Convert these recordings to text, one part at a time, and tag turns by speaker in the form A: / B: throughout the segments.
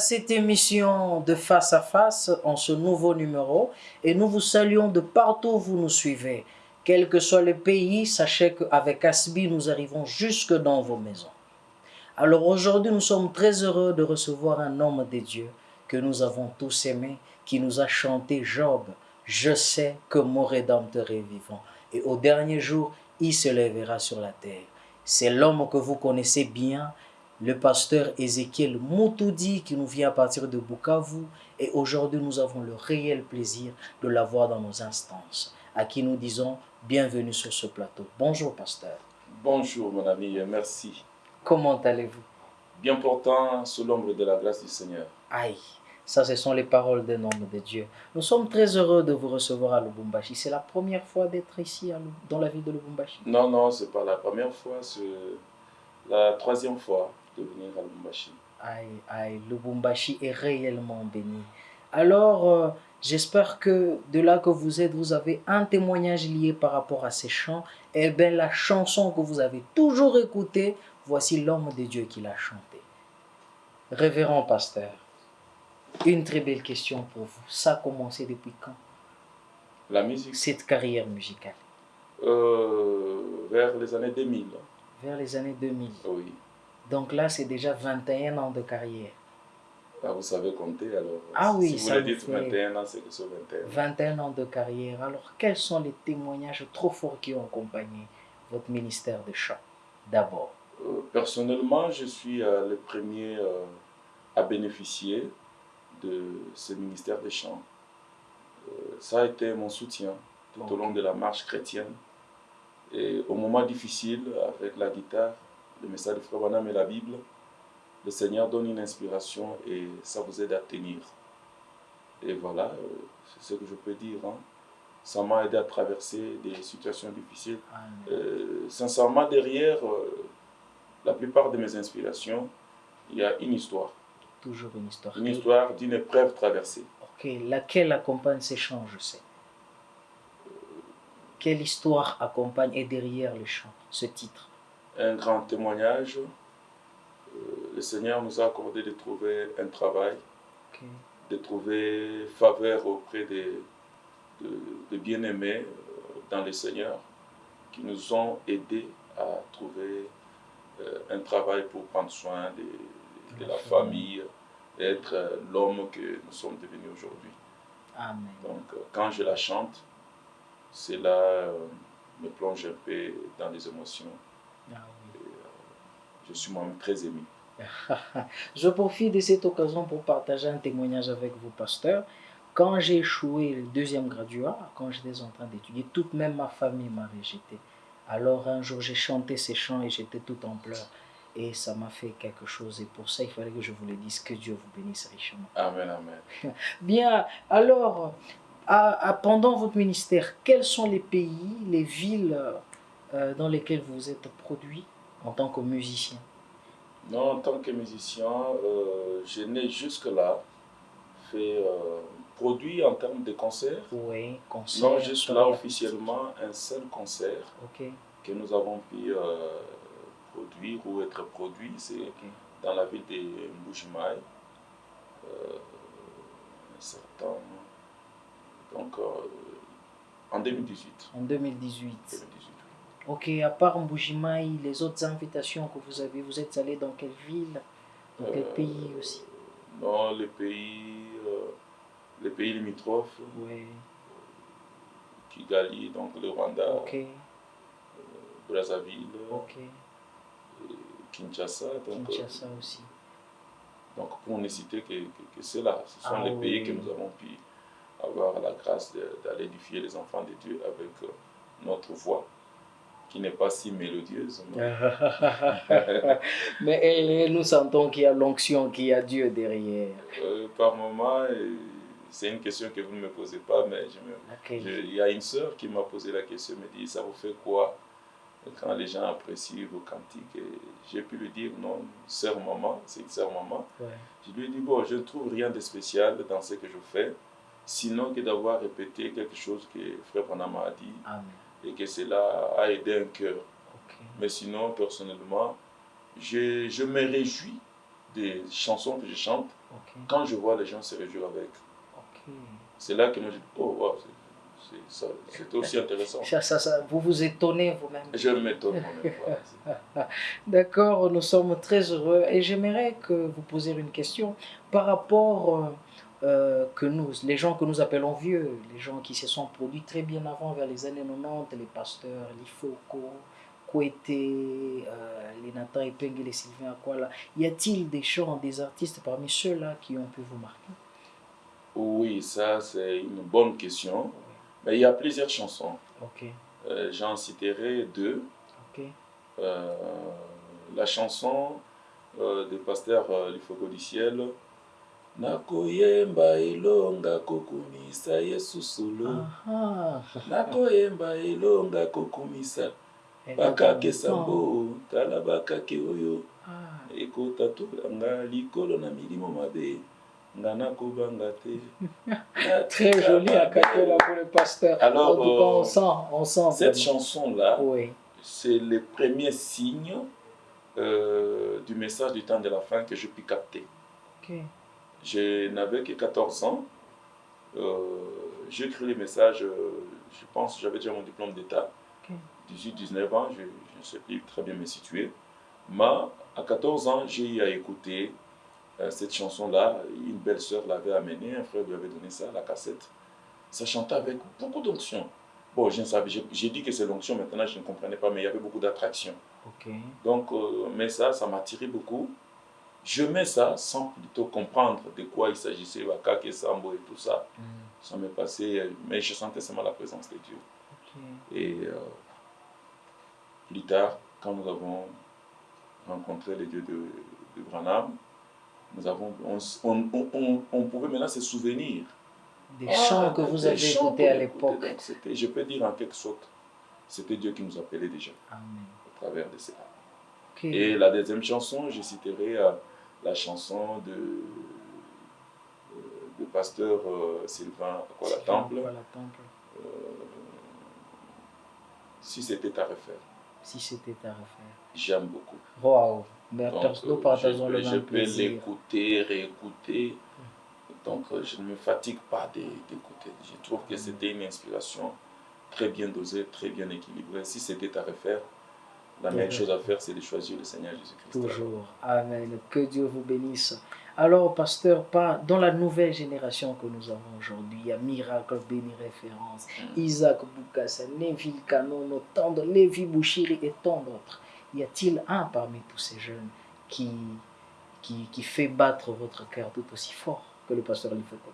A: cette émission de Face à Face en ce nouveau numéro et nous vous saluons de partout où vous nous suivez. Quel que soit le pays, sachez qu'avec Asbi, nous arrivons jusque dans vos maisons. Alors aujourd'hui, nous sommes très heureux de recevoir un homme de Dieu que nous avons tous aimé, qui nous a chanté Job. Je sais que mon Rédempteur est vivant et au dernier jour, il se lèvera sur la terre. C'est l'homme que vous connaissez bien, le pasteur Ézéchiel Moutoudi qui nous vient à partir de Bukavu et aujourd'hui nous avons le réel plaisir de l'avoir dans nos instances à qui nous disons bienvenue sur ce plateau. Bonjour pasteur.
B: Bonjour mon ami merci.
A: Comment allez-vous?
B: Bien portant sous l'ombre de la grâce du Seigneur.
A: Aïe, ça ce sont les paroles d'un homme de Dieu. Nous sommes très heureux de vous recevoir à Lubumbashi. C'est la première fois d'être ici dans la ville de Lubumbashi?
B: Non, non, c'est pas la première fois, c'est la troisième fois de venir à Lubumbashi.
A: Aïe, aïe, Lubumbashi est réellement béni. Alors, euh, j'espère que de là que vous êtes, vous avez un témoignage lié par rapport à ces chants. Eh bien, la chanson que vous avez toujours écoutée, voici l'homme de Dieu qui l'a chantée. Révérend pasteur, une très belle question pour vous. Ça a commencé depuis quand?
B: La musique
A: Cette carrière musicale
B: euh, Vers les années 2000.
A: Vers les années 2000
B: Oui.
A: Donc là, c'est déjà 21 ans de carrière.
B: Ah, vous savez compter alors
A: Ah oui,
B: si vous
A: ça
B: le dites
A: fait
B: 21 ans, c'est que c'est 21.
A: 21 ans de carrière. Alors, quels sont les témoignages trop forts qui ont accompagné votre ministère de chant D'abord?
B: Euh, personnellement, je suis euh, le premier euh, à bénéficier de ce ministère des chants. Euh, ça a été mon soutien tout au long de la marche chrétienne. Et au moment difficile, avec la guitare, le message de Frère Branham et la Bible, le Seigneur donne une inspiration et ça vous aide à tenir. Et voilà, euh, c'est ce que je peux dire. hein. Ça m'a aidé à traverser des situations difficiles. Euh, sincèrement, derrière euh, la plupart de mes inspirations, il y a une histoire.
A: Toujours une histoire.
B: Une histoire d'une épreuve traversée.
A: Ok, laquelle accompagne ces chants, je sais. Quelle histoire accompagne et derrière les chants, ce titre?
B: Un grand témoignage. Euh, le Seigneur nous a accordé de trouver un travail, de trouver faveur auprès des, de, de bien-aimés euh, dans le Seigneur qui nous ont aidés à trouver euh, un travail pour prendre soin de, de la famille être l'homme que nous sommes devenus aujourd'hui. Donc, quand je la chante, cela me plonge un peu dans les émotions. Je suis moi-même très ému.
A: Je profite de cette occasion pour partager un témoignage avec vous, pasteur. Quand j'ai échoué le deuxième graduat, quand j'étais en train d'étudier, toute même ma famille m'a rejeté. Alors un jour, j'ai chanté ces chants et j'étais tout en pleurs. Et ça m'a fait quelque chose. Et pour ça, il fallait que je vous le dise. Que Dieu vous bénisse richement.
B: Amen, amen.
A: Bien, alors, à- à- pendant votre ministère, quels sont les pays, les villes euh, dans lesquelles vous êtes produit? En tant que musicien?
B: Non, en tant que musicien, euh, je n'ai jusque-là fait euh, produit en termes de concerts.
A: Oui, concert.
B: Non, juste là
A: tournée
B: officiellement un seul concert que nous avons pu euh, produire ou être produit, c'est dans la ville de Mbujimaï. Euh, un certain. Donc, en 2018.
A: En 2018.
B: 2018.
A: Ok, à part Mbujimaï, les autres invitations que vous avez, vous êtes allé dans quelle ville Dans quel
B: Euh,
A: pays aussi?
B: Non, les pays, euh, les pays limitrophes,
A: Oui,
B: Kigali, donc le Rwanda,
A: ok,
B: Brazzaville,
A: ok.
B: Kinshasa. Donc, euh,
A: Kinshasa aussi.
B: donc pour ne citer que, que, que cela, ce sont
A: Ah
B: les
A: oui.
B: pays que nous avons pu avoir la grâce d'aller édifier les enfants de Dieu avec euh, notre voix, qui n'est pas si mélodieuse. mais-
A: nous sentons qu'il y a l'onction, qu'il y a Dieu derrière.
B: Euh, par moment, c'est une question que vous ne me posez pas, mais il y a une sœur qui m'a posé la question, me dit, ça vous fait quoi quand les gens apprécient vos cantiques? J'ai pu lui dire, non, sœur maman, c'est une sœur maman.
A: Ouais.
B: Je lui ai dit, bon, je ne trouve rien de spécial dans ce que je fais, sinon que d'avoir répété quelque chose que Frère Branham a dit
A: Amen.
B: Et que cela a aidé un cœur. Mais sinon, personnellement, je, je me réjouis des chansons que je chante. Quand je vois les gens se réjouir avec, c'est là que moi je dis, oh, wow, c'est- aussi intéressant.
A: Ça, ça, ça, vous vous étonnez vous-même.
B: Je m'étonne moi-même. voilà.
A: D'accord, nous sommes très heureux et j'aimerais que vous posiez une question par rapport euh, que nous, les gens que nous appelons vieux, les gens qui se sont produits très bien avant, vers les années 90, les pasteurs, les Foucault, Kouete, euh, les Nathan Epeng et les Sylvain Akwala, y a-t-il des chants, des artistes parmi ceux-là qui ont pu vous marquer?
B: Oui, ça c'est une bonne question. Mais il y a plusieurs chansons. Euh, J'en citerai deux. Euh, la chanson des pasteurs euh, Lifogo du ciel. Nakoyemba elonga kokumisa yesu solo nakoyemba elonga kokumisa
A: ah.
B: bakakesa mbo tala bakake oyo
A: Ah,
B: ekotatolanga likolo na milimo mabe nga nakobanga te
A: Très joli à Capola pour le pasteur.
B: Alors,
A: en tout cas, on
B: euh,
A: sent, on sent.
B: cette
A: vraiment.
B: chanson-là
A: Oui,
B: c'est le premier signe euh, du message du temps de la fin que je puis capter.
A: ok.
B: Je n'avais que 14 ans. Euh, j'ai écrit les messages, euh, je pense j'avais déjà mon diplôme d'État.
A: Ok.
B: 18-19 ans, je ne sais plus très bien me situer. Mais à 14 ans, j'ai eu à écouter euh, cette chanson-là. Une belle sœur l'avait amenée, un frère lui avait donné ça, la cassette. Ça chantait avec beaucoup d'onction. Bon, je ne savais, j'ai dit que c'est l'onction, maintenant je ne comprenais pas, mais il y avait beaucoup d'attraction. Donc, euh, mais ça, ça m'a tiré beaucoup. Je mets ça sans plutôt comprendre de quoi il s'agissait, Wakake, Sambo et tout ça.
A: Hmm,
B: Ça m'est passé, mais je sentais seulement la présence de Dieu. Et euh, plus tard, quand nous avons rencontré les dieux de, de Branham, nous avons, on, s- on, on, on- on pouvait maintenant se souvenir.
A: Des
B: Ah,
A: chants que vous avez écoutés à l'époque.
B: Je peux dire en quelque sorte, c'était Dieu qui nous appelait déjà
A: Amen.
B: au travers de cela. Et la deuxième chanson, je citerai euh, la chanson de, euh, de pasteur euh, Sylvain Temple,
A: Voilà, Temple.
B: Si c'était à refaire.
A: Si c'était à refaire.
B: J'aime beaucoup. Donc,
A: nous partageons
B: je,
A: le
B: peux- je peux l'écouter, réécouter. Donc, euh, je ne me fatigue pas d'é- d'écouter. Je trouve que c'était une inspiration très bien dosée, très bien équilibrée. Si c'était à refaire, la meilleure chose à faire, c'est de choisir le Seigneur Jésus-Christ.
A: Toujours. Amen. Que Dieu vous bénisse. Alors, pasteur, pas dans la nouvelle génération que nous avons aujourd'hui, il y a Miracle Béni Référence,
B: Mm.
A: Isaac Boukassa, Neville Canon, Lévi Bouchiri et tant d'autres. Y a-t-il un parmi tous ces jeunes qui, qui, qui fait battre votre cœur tout aussi fort que le pasteur Lifoko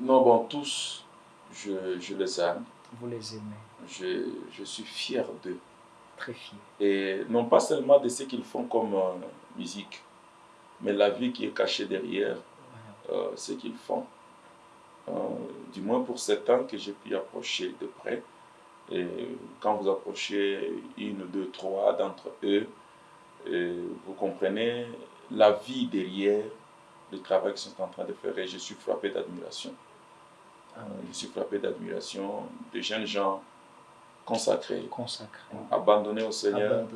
B: Non, bon, tous, je, je les aime.
A: Vous les aimez,
B: Je, je suis fier d'eux.
A: Très.
B: Et non pas seulement de ce qu'ils font comme euh, musique, mais la vie qui est cachée derrière
A: Voilà.
B: euh, ce qu'ils font. Euh, du moins pour ces temps que j'ai pu approcher de près. Et quand vous approchez une, deux, trois d'entre eux, vous comprenez la vie derrière le travail qu'ils sont en train de faire. Et je suis frappé d'admiration. Je suis frappé d'admiration de jeunes gens
A: Consacré,
B: au Seigneur
A: abandonné au Seigneur.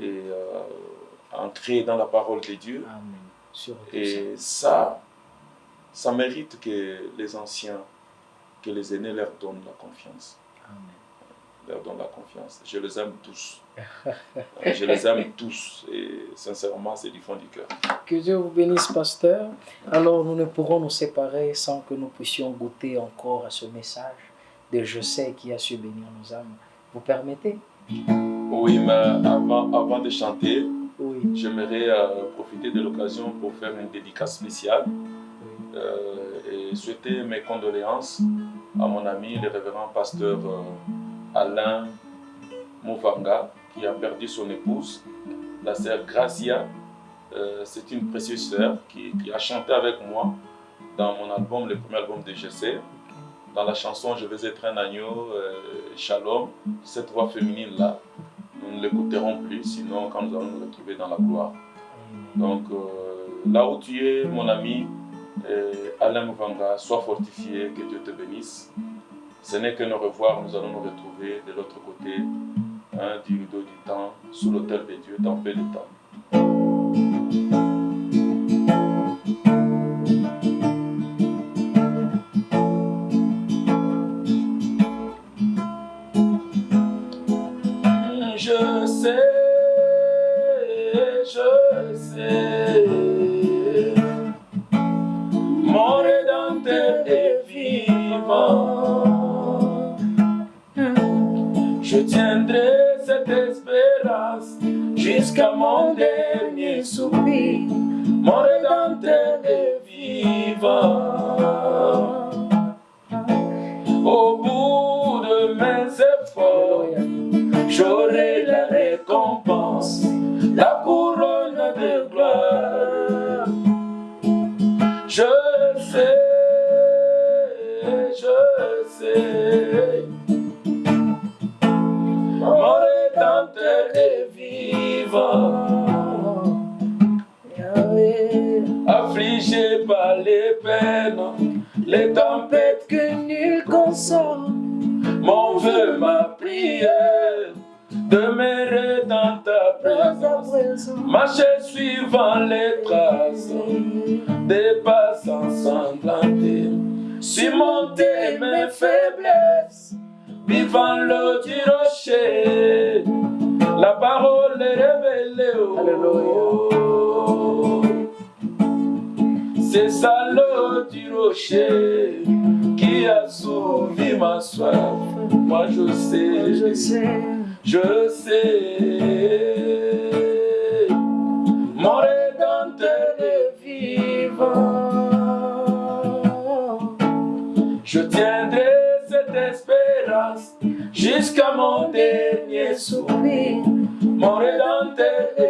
B: et euh, dans la parole de Dieu.
A: Amen.
B: Et ça, ça mérite que les anciens, que les aînés leur donnent la confiance.
A: Amen.
B: Leur donnent la confiance. Je les aime tous. Je les aime tous. Et sincèrement, c'est du fond du cœur.
A: Que Dieu vous bénisse, pasteur. Alors, nous ne pourrons nous séparer sans que nous puissions goûter encore à ce message de Je sais qui a su bénir nos âmes. Vous permettez?
B: Oui, mais avant, avant de chanter,
A: Oui.
B: j'aimerais euh, profiter de l'occasion pour faire une dédicace spéciale
A: oui.
B: euh, et souhaiter mes condoléances à mon ami, le révérend pasteur euh, Alain Mouvanga, qui a perdu son épouse, la sœur Gracia. C'est une précieuse sœur qui, qui a chanté avec moi dans mon album, le premier album de GC. Dans la chanson Je vais être un agneau, euh, Shalom, cette voix féminine-là, nous ne l'écouterons plus, sinon quand nous allons nous retrouver dans la gloire. Donc euh, là où tu es, mon ami, euh, Alain Mouvanga, sois fortifié, que Dieu te bénisse. Ce n'est que nos revoir, nous allons nous retrouver de l'autre côté hein, du rideau du temps, sous l'autel de Dieu, dans peu de temps. Je sais. Mon Rédempteur est vivant. Je tiendrai cette espérance jusqu'à mon dernier soupir. Mon Rédempteur est vivant. Au bout de mes efforts, j'aurai la récompense, nul console, mon vœu, ma prière, demeurer dans ta présence, marcher suivant les traces des pas ensanglantés, surmonter mes faiblesses, vivant l'eau du rocher, la parole est révélée. oh. C'est ça l'eau du rocher qui a soulevé ma soif? Moi je sais,
A: Je sais,
B: je sais. Mon Rédempteur est vivant. Je tiendrai cette espérance jusqu'à mon dernier soupir. Mon Rédempteur est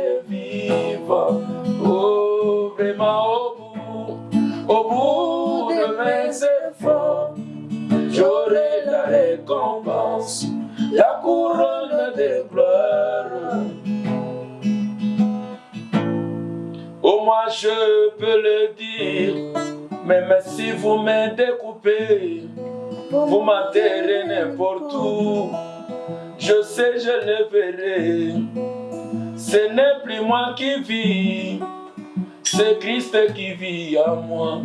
B: vous m'enterrez n'importe où, je sais, je le verrai. Ce n'est plus moi qui vis, c'est Christ qui vit en moi.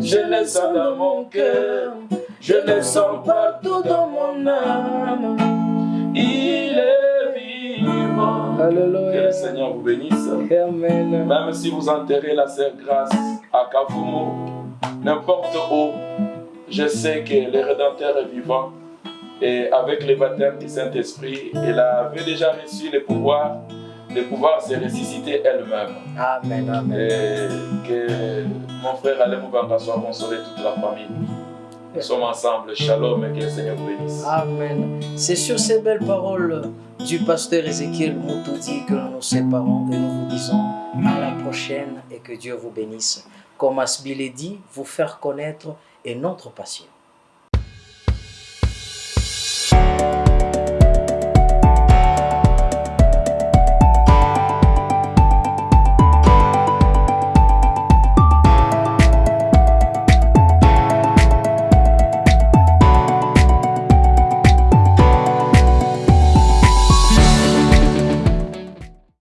B: Je le sens dans mon cœur, je le sens partout dans mon âme. Il est vivant. Que le. Seigneur vous bénisse.
A: Amen.
B: Même si vous enterrez la sœur Grâce à Kavumo, n'importe où, je sais que le Rédempteur est vivant. Et avec le baptême du Saint-Esprit, elle avait déjà reçu le pouvoir de pouvoir se ressusciter elle-même.
A: Amen. Amen.
B: Et que mon frère Alain Moubanga soit consolé, toute la famille. Nous sommes ensemble. Shalom et que le Seigneur vous bénisse.
A: Amen. C'est sur ces belles paroles du pasteur Ézéchiel Moutoudi que nous nous séparons et nous vous disons à la prochaine et que Dieu vous bénisse. Comme Asbile dit, vous faire connaître est notre passion.